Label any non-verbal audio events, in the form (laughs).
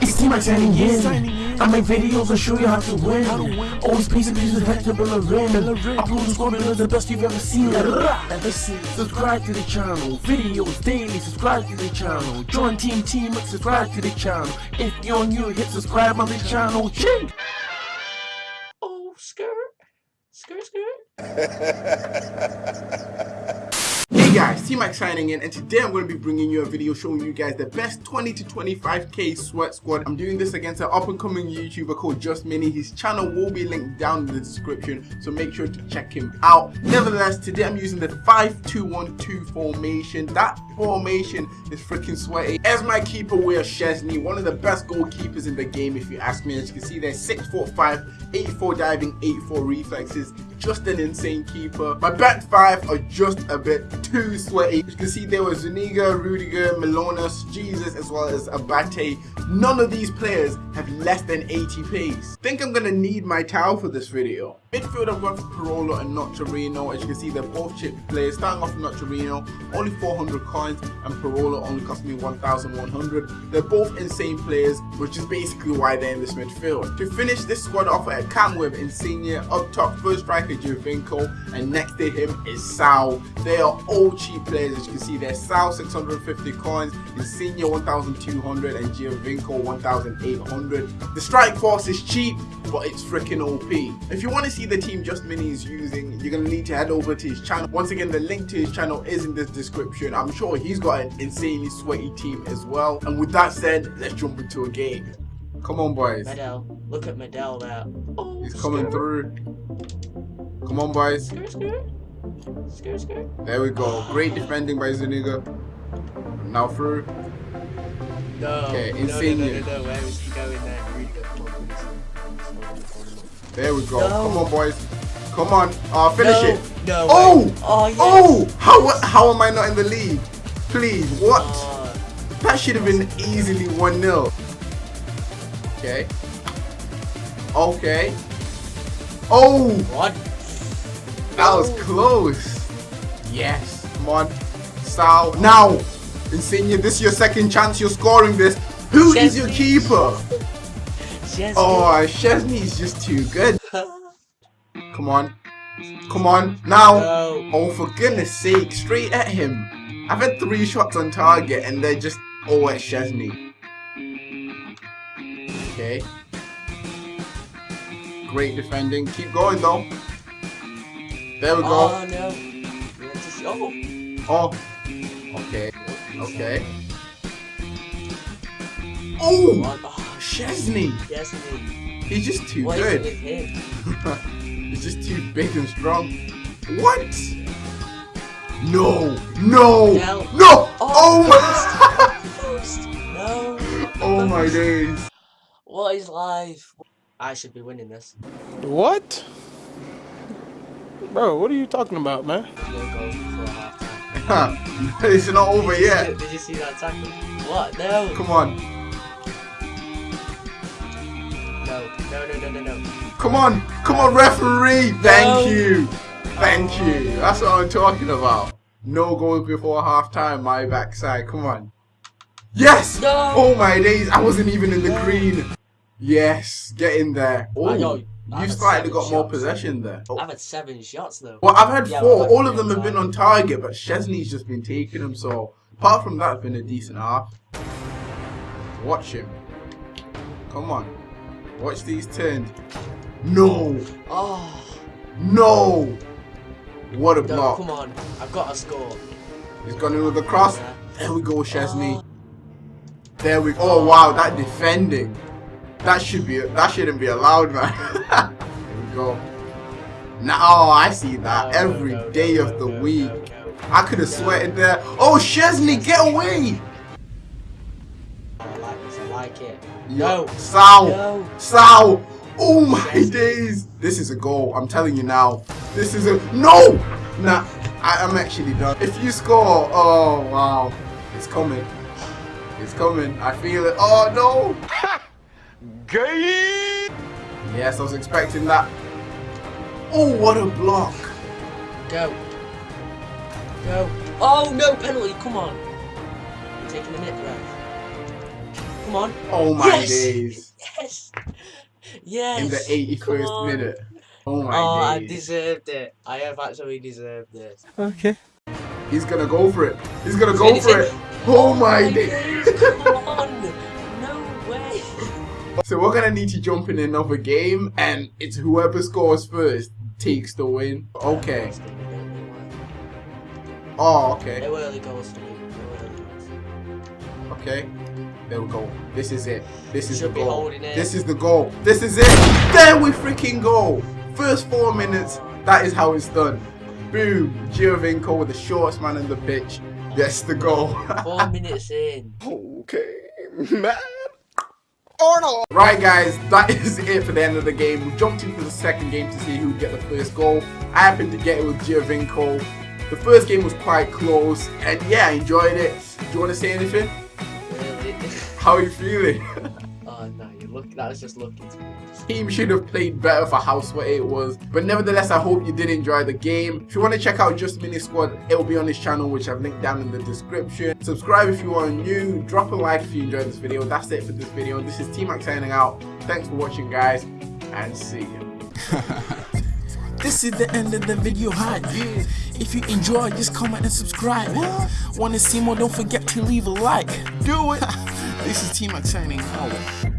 It's team like signing in. I make videos and show you how to win. Always pacing pieces head to Bellerin. Upload the squad is the best you've ever seen. Ever seen. Subscribe to the channel. Videos daily. Subscribe to the channel. Join Team Team. Subscribe to the channel. If you're new, hit subscribe on the channel. Ching. Oh, skirt, skirt, skirt. (laughs) Hey guys, T-Mac signing in and today I'm going to be bringing you a video showing you guys the best 20 to 25k sweat squad. I'm doing this against an up and coming YouTuber called Just Mini. His channel will be linked down in the description so make sure to check him out. Nevertheless, today I'm using the 5-2-1-2 formation. That formation is freaking sweaty. As my keeper we are Szczesny, one of the best goalkeepers in the game if you ask me. As you can see there, 6 foot 5, 84 diving, 84 reflexes just an insane keeper. My back five are just a bit too sweaty. You can see there was Zuniga, Rudiger, Manolas, Jesus, as well as Abate. None of these players have less than 80 pace. Think I'm gonna need my towel for this video. Midfield I've got Parolo and Nocerino. As you can see, they're both chip players. Starting off with Nocerino, only 400 coins, and Parolo only cost me 1,100. They're both insane players, which is basically why they're in this midfield. To finish this squad off, I come with Insigne, up top, first striker Giovinco, and next to him is Sal. They are all cheap players, as you can see. They're Sal 650 coins, Insigne 1,200, and Giovinco 1,800. The strike force is cheap, but it's freaking OP. If you want to see the team Just Mini is using, you're going to need to head over to his channel. Once again, the link to his channel is in the description. I'm sure he's got an insanely sweaty team as well. And with that said, let's jump into a game. Come on, boys. Medel. Look at Medel there. Oh, he's coming through. Come on, boys. There we go. Great defending by Zuniga. Now through. No. Okay, insane. No, no, no, no, no. Where is he going there? There we go. No. Come on, boys. Come on. Uh, finish no. it. No. Oh. Oh, yes. oh. How how am I not in the lead? Please. What? Uh, that should have been easily one 0 Okay. Okay. Oh. What? That was close. Yes. Come on. Sal. Now. Insigne, this is your second chance. You're scoring this. Who is your keeper? Szczesny. Oh, Szczesny is just too good. Come on. Come on. Now. No. Oh, for goodness sake. Straight at him. I've had three shots on target and they're just all at Szczesny. Okay. Great defending. Keep going though. There we go. Oh, no. Oh. Oh. Okay. Okay. Oh! Szczesny. Szczesny. He's just too what good. (laughs) He's just too big and strong. What? No. No. No. no. Oh, oh my. (laughs) no. Oh my days. What is life? I should be winning this. What? Bro, what are you talking about, man? (laughs) it's not over yet. Did you see that tackle? What? No. Come on. No, no, no, no, no. Come on, come on, referee. Thank you, thank oh. you. That's what I'm talking about. No goals before half time. My backside. Come on. Yes. No. Oh my days! I wasn't even in the no. green. Yes, get in there. Oh. You slightly got more possession there. Oh. I've had seven shots though. Well, I've had yeah, four. All of them have been on target, but Szczesny's just been taking them. So apart from that, it's been a decent half. Watch him. Come on. Watch these turns. No. Oh. No. What a no, block. Come on. I've got a score. He's gone in with the cross. Yeah. There we go, Szczesny. Oh. There we go. Oh, wow. That defending. That should be. That shouldn't be allowed, man. there (laughs) we go. Now, oh, I see that. Oh, no, Every no, day of the week. I could have sweated there. Oh, Szczesny, get away. I like this. I like it. Yo, Sal, no. Sal. Oh my days. This is a goal. I'm telling you now. This is a no. Nah, I, am actually done. If you score, oh wow, it's coming. It's coming. I feel it. Oh no. (laughs) Gay. Yes, I was expecting that. Oh, what a block. Go. Go. Oh no, penalty. Come on. taking a minute breath. Come on. Oh my Yes! days. Yes. Yes. In the 81st minute. Oh my Oh, I deserved it. I have actually deserved this. Okay. He's gonna go for it. He's gonna go Finish for it. it. Oh my days. So we're gonna need to jump in another game, and it's whoever scores first takes the win. Okay. Oh, okay. They were early goals to me. They were early goals. Okay. There we go. This is it. This is the goal. This is the goal. This is it. There we freaking go. First four minutes. That is how it's done. Boom. Giovinco with the shortest man in the pitch. That's the goal. Four (laughs) minutes in. okay, man. Arnold. Right, guys, that (laughs) is it for the end of the game. We jumped into the second game to see who would get the first goal. I happened to get it with Giovinco. The first game was quite close, and yeah, I enjoyed it. Do you want to say anything? How are you feeling? (laughs) look. That was just looking to me. Team should have played better for how sweaty it was. But nevertheless, I hope you did enjoy the game. If you want to check out Just Mini Squad, it will be on his channel, which I've linked down in the description. Subscribe if you are new. Drop a like if you enjoyed this video. That's it for this video. This is T-Max signing out. Thanks for watching, guys, and see you. (laughs) This is the end of the video hype. If you enjoy, just comment and subscribe. Wanna see more? Don't forget to leave a like. Do it. (laughs) this is T Max signing out.